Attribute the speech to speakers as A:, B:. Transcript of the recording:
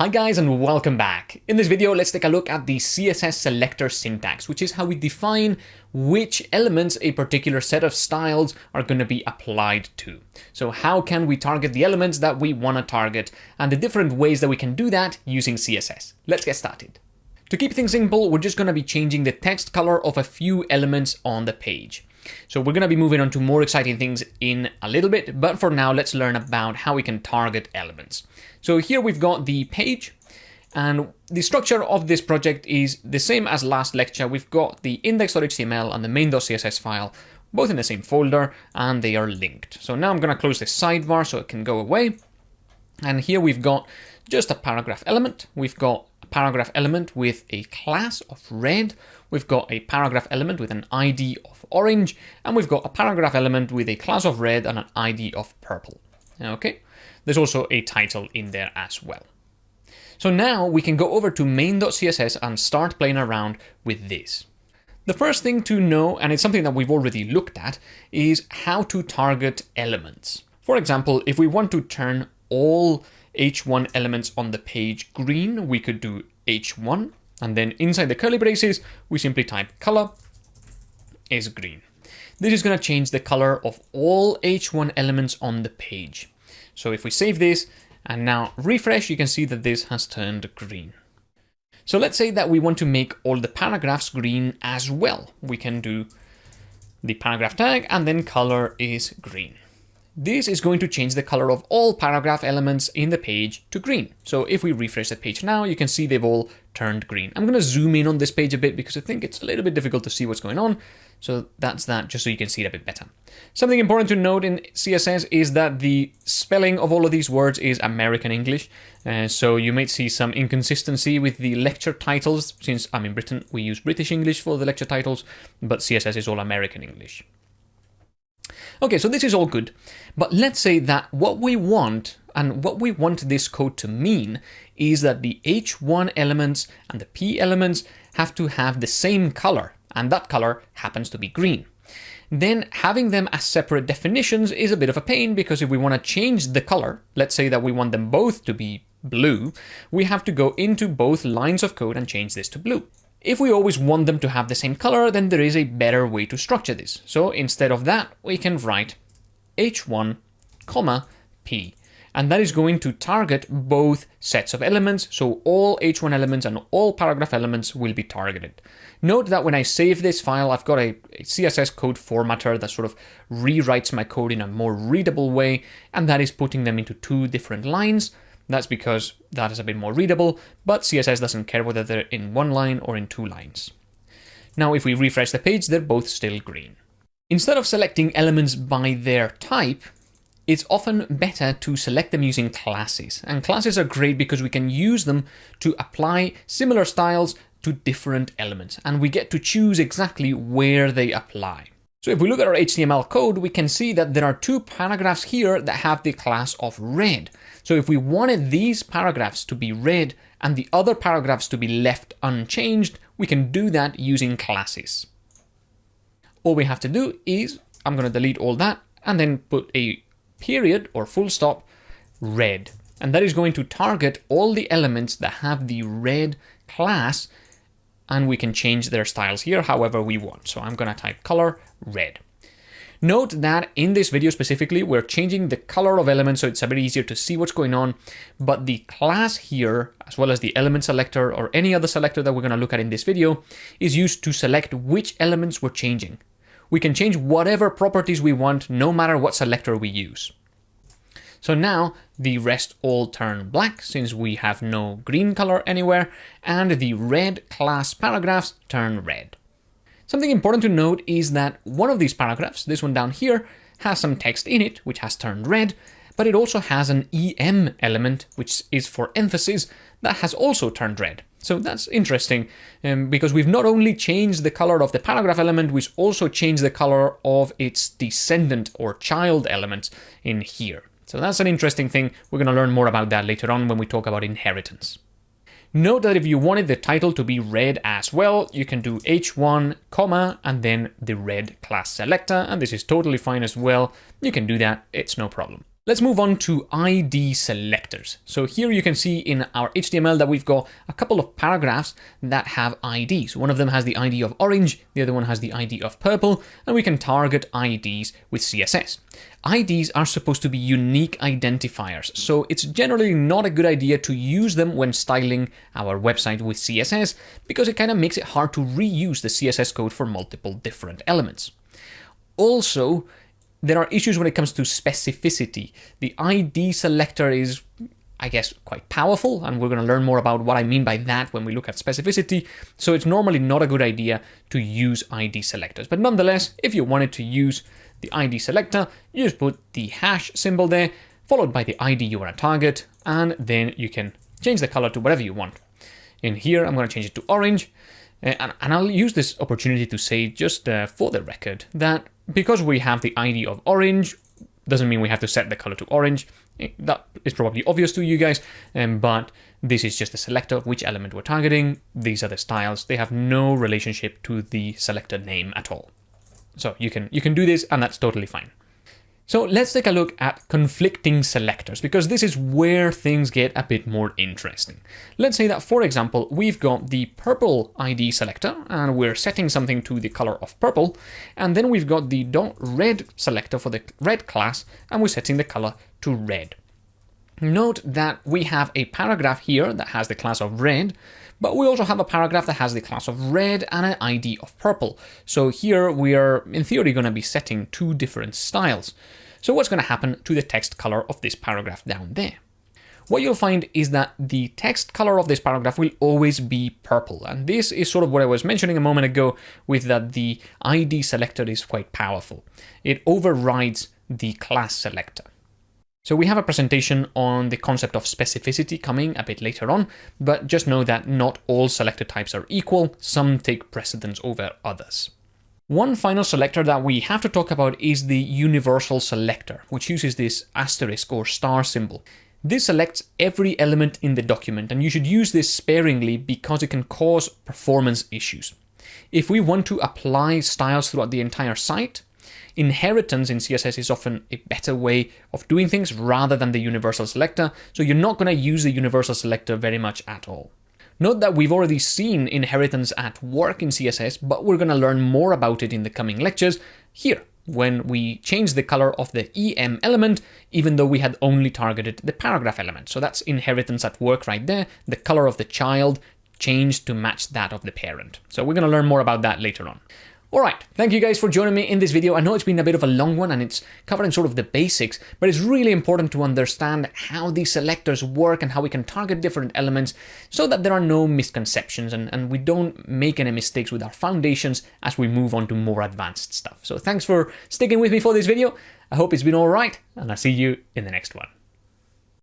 A: Hi guys and welcome back. In this video, let's take a look at the CSS selector syntax, which is how we define which elements a particular set of styles are going to be applied to. So how can we target the elements that we want to target and the different ways that we can do that using CSS. Let's get started. To keep things simple, we're just going to be changing the text color of a few elements on the page. So we're going to be moving on to more exciting things in a little bit, but for now, let's learn about how we can target elements. So here we've got the page, and the structure of this project is the same as last lecture. We've got the index.html and the main.css file, both in the same folder, and they are linked. So now I'm going to close this sidebar so it can go away. And here we've got just a paragraph element. We've got paragraph element with a class of red. We've got a paragraph element with an ID of orange. And we've got a paragraph element with a class of red and an ID of purple. Okay. There's also a title in there as well. So now we can go over to main.css and start playing around with this. The first thing to know, and it's something that we've already looked at, is how to target elements. For example, if we want to turn all h1 elements on the page green, we could do h1, and then inside the curly braces, we simply type color is green. This is going to change the color of all h1 elements on the page. So if we save this and now refresh, you can see that this has turned green. So let's say that we want to make all the paragraphs green as well. We can do the paragraph tag and then color is green. This is going to change the color of all paragraph elements in the page to green. So if we refresh the page now, you can see they've all turned green. I'm going to zoom in on this page a bit because I think it's a little bit difficult to see what's going on. So that's that, just so you can see it a bit better. Something important to note in CSS is that the spelling of all of these words is American English. Uh, so you might see some inconsistency with the lecture titles, since I'm in Britain, we use British English for the lecture titles, but CSS is all American English. Okay, so this is all good, but let's say that what we want and what we want this code to mean is that the H1 elements and the P elements have to have the same color, and that color happens to be green. Then having them as separate definitions is a bit of a pain because if we want to change the color, let's say that we want them both to be blue, we have to go into both lines of code and change this to blue. If we always want them to have the same color, then there is a better way to structure this. So instead of that, we can write h1, comma, p. And that is going to target both sets of elements, so all h1 elements and all paragraph elements will be targeted. Note that when I save this file, I've got a, a CSS code formatter that sort of rewrites my code in a more readable way, and that is putting them into two different lines. That's because that is a bit more readable, but CSS doesn't care whether they're in one line or in two lines. Now, if we refresh the page, they're both still green. Instead of selecting elements by their type, it's often better to select them using classes. And classes are great because we can use them to apply similar styles to different elements, and we get to choose exactly where they apply. So if we look at our HTML code, we can see that there are two paragraphs here that have the class of red. So if we wanted these paragraphs to be red and the other paragraphs to be left unchanged, we can do that using classes. All we have to do is, I'm going to delete all that and then put a period or full stop red. And that is going to target all the elements that have the red class and we can change their styles here however we want. So I'm going to type color red. Note that in this video specifically, we're changing the color of elements so it's a bit easier to see what's going on, but the class here, as well as the element selector or any other selector that we're going to look at in this video, is used to select which elements we're changing. We can change whatever properties we want, no matter what selector we use. So now the rest all turn black since we have no green color anywhere, and the red class paragraphs turn red. Something important to note is that one of these paragraphs, this one down here, has some text in it, which has turned red, but it also has an EM element, which is for emphasis, that has also turned red. So that's interesting, um, because we've not only changed the color of the paragraph element, we've also changed the color of its descendant or child element in here. So that's an interesting thing. We're going to learn more about that later on when we talk about inheritance. Note that if you wanted the title to be red as well, you can do h1, comma, and then the red class selector, and this is totally fine as well. You can do that, it's no problem. Let's move on to ID selectors. So here you can see in our HTML that we've got a couple of paragraphs that have IDs. One of them has the ID of orange, the other one has the ID of purple, and we can target IDs with CSS. IDs are supposed to be unique identifiers, so it's generally not a good idea to use them when styling our website with CSS because it kind of makes it hard to reuse the CSS code for multiple different elements. Also, there are issues when it comes to specificity. The ID selector is, I guess, quite powerful, and we're going to learn more about what I mean by that when we look at specificity. So it's normally not a good idea to use ID selectors. But nonetheless, if you wanted to use the ID selector, you just put the hash symbol there, followed by the ID you want to target, and then you can change the color to whatever you want. In here, I'm going to change it to orange, and, and I'll use this opportunity to say, just uh, for the record, that because we have the ID of orange, doesn't mean we have to set the color to orange. Eh, that is probably obvious to you guys, um, but this is just a selector of which element we're targeting. These are the styles. They have no relationship to the selector name at all. So you can you can do this and that's totally fine. So let's take a look at conflicting selectors, because this is where things get a bit more interesting. Let's say that, for example, we've got the purple ID selector, and we're setting something to the color of purple, and then we've got the .red selector for the red class, and we're setting the color to red. Note that we have a paragraph here that has the class of red, but we also have a paragraph that has the class of red and an ID of purple. So here we are, in theory, going to be setting two different styles. So what's going to happen to the text color of this paragraph down there? What you'll find is that the text color of this paragraph will always be purple. And this is sort of what I was mentioning a moment ago with that the ID selector is quite powerful. It overrides the class selector. So we have a presentation on the concept of specificity coming a bit later on, but just know that not all selector types are equal, some take precedence over others. One final selector that we have to talk about is the universal selector, which uses this asterisk or star symbol. This selects every element in the document, and you should use this sparingly because it can cause performance issues. If we want to apply styles throughout the entire site, inheritance in CSS is often a better way of doing things rather than the universal selector, so you're not going to use the universal selector very much at all. Note that we've already seen inheritance at work in CSS, but we're going to learn more about it in the coming lectures here when we change the color of the EM element, even though we had only targeted the paragraph element. So that's inheritance at work right there. The color of the child changed to match that of the parent. So we're going to learn more about that later on. Alright, thank you guys for joining me in this video. I know it's been a bit of a long one and it's covering sort of the basics, but it's really important to understand how these selectors work and how we can target different elements so that there are no misconceptions and, and we don't make any mistakes with our foundations as we move on to more advanced stuff. So thanks for sticking with me for this video. I hope it's been alright and I'll see you in the next one.